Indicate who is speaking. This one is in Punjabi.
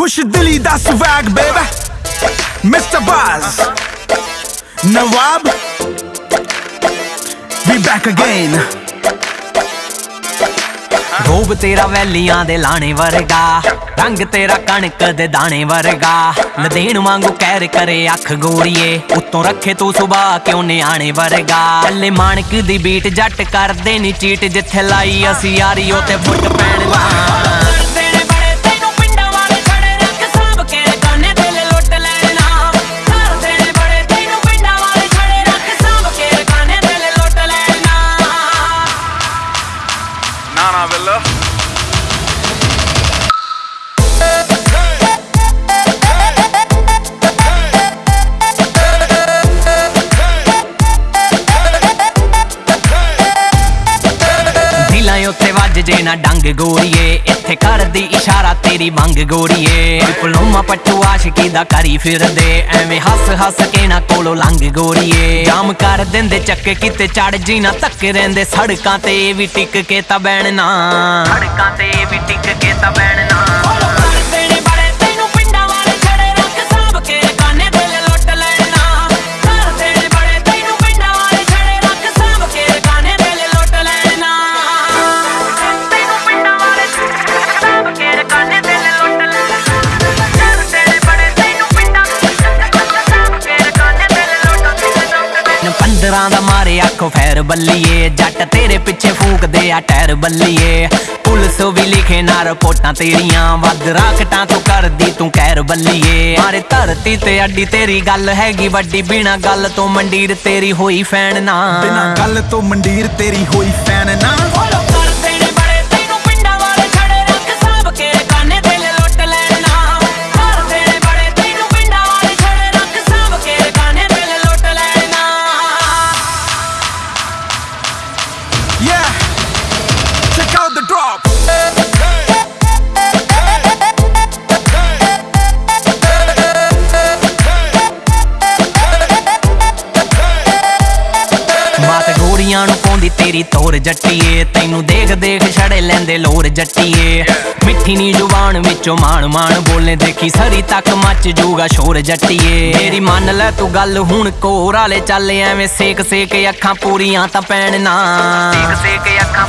Speaker 1: ਖੁਸ਼ ਦਿਲੀ ਦਾ ਸਵੈਗ ਬੇਬੀ ਮਿਸਟਰ ਬਾਜ਼ ਨਵਾਬ। ਵੀ ਬੈਕ ਅਗੇਨ
Speaker 2: ਰੂਪ ਤੇਰਾ ਵੈਲੀਆਂ ਦੇ ਲਾਣੇ ਵਰਗਾ, ਰੰਗ ਤੇਰਾ ਕਣਕ ਦੇ ਦਾਣੇ ਵਰਗਾ। ਲਦੇਣ ਵਾਂਗੂ ਕਹਿਰ ਕਰੇ ਅੱਖ ਗੋਰੀਏ ਉਤੋਂ ਰੱਖੇ ਤੂੰ ਸੁਭਾ ਕਿਉਂ ਨਿਆਣੇ ਵਰਗਾ? ਕੱਲੇ ਮਾਣਕ ਦੀ ਬੀਟ ਜੱਟ ਕਰਦੇ ਨੀ ਚੀਟ ਜਿੱਥੇ ਲਾਈ ਅਸੀਂ ਯਾਰੀ ਉਹ ਤੇ ਫੁੱਟ ਪੈਣ ਲਾ
Speaker 1: ਨਾ ਨਾ ਬਿੱਲ
Speaker 2: ਦਿਲਾਂ ਵੱਜ ਜੇ ਨਾ ਡੰਗ ਗੋਰੀਏ। ਇੱਥੇ ਕਰਦੀ ਇਸ਼ਾਰਾ ਤੇਰੀ ਮੰਗ ਗੋਰੀਏ। ਡਿਪਲੋਮਾ ਪੱਟੂ ਆਸ਼ਕੀ ਦਾ ਕਰੀ ਫਿਰਦੇ। ਐਵੇਂ ਹੱਸ ਹੱਸ ਕੇ ਨਾ ਕੋਲੋਂ ਲੰਘ ਗੋਰੀਏ। ਜਾਮ ਕਰ ਦਿੰਦੇ, ਚੱਕੇ ਕਿਤੇ ਚੜ ਜੀ ਨਾ ਤੱਕ ਰਹਿੰਦੇ ਸੜਕਾਂ ਤੇ ਇਹ ਵੀ ਟਿਕ ਕੇ ਤਾਂ ਬਹਿਣਾ। ਸੜਕਾਂ ਤੇ ਵੀ ਟਿਕ ਕੇ ਤਾਂ ਬਹਿਣਾ। ਮਾਰੇ ਫੈਰ ਬੱਲੀਏ, ਜੱਟ ਤੇਰੇ ਪਿੱਛੇ ਫੂਕਦੇ ਆ ਟਾਇਰ ਬੱਲੀਏ। ਪੁਲਿਸ ਵੀ ਲਿਖੇ ਨਾ ਰਿਪੋਰਟਾਂ ਤੇਰੀਆਂ, ਵੱਧ ਰਾਕਟਾਂ ਤੋਂ ਕਰਦੀ ਤੂੰ ਕਹਿਰ ਬੱਲੀਏ। ਮਾਰੇ ਧਰਤੀ ਤੇ ਅੱਡੀ ਤੇਰੀ ਗੱਲ ਹੈਗੀ, ਵੱਡੀ ਬਿਨਾ ਗੱਲ ਤੋਂ ਮੰਡੀਰ ਤੇਰੀ ਹੋਈ ਫੈਨ ਨਾ।
Speaker 1: ਬਿਨਾ ਗੱਲ ਤੋਂ ਮੰਡੀਰ ਤੇਰੀ ਹੋਈ ਫੈਨ ਨਾ।
Speaker 2: ਤੇਰੀ ਤੋਰ ਜੱਟੀਏ, ਤੈਨੂੰ ਦੇਖ ਦੇਖ ਛੜੇ ਲੈਂਦੇ ਲੋਰ ਜੱਟੀਏ। ਮਿੱਠੀ ਨੀ ਜ਼ੁਬਾਨ ਵਿੱਚੋਂ ਮਾਣ ਮਾਣ ਬੋਲੇ ਦੇਖੀ, ਸਰੀ ਤੱਕ ਮੱਚ ਜੂਗਾ ਸ਼ੋਰ ਜੱਟੀਏ। ਮੇਰੀ ਮੰਨ ਲੈ ਤੂੰ ਗੱਲ ਹੁਣ ਕੋਰ ਵਾਲੇ ਚੱਲ, ਐਵੇਂ ਸੇਕ ਸੇਕ ਅੱਖਾਂ ਪੂਰੀਆਂ ਤਾਂ ਪੈਣ ਨਾ। ਸੇਕ ਸੇਕ ਅੱਖਾਂ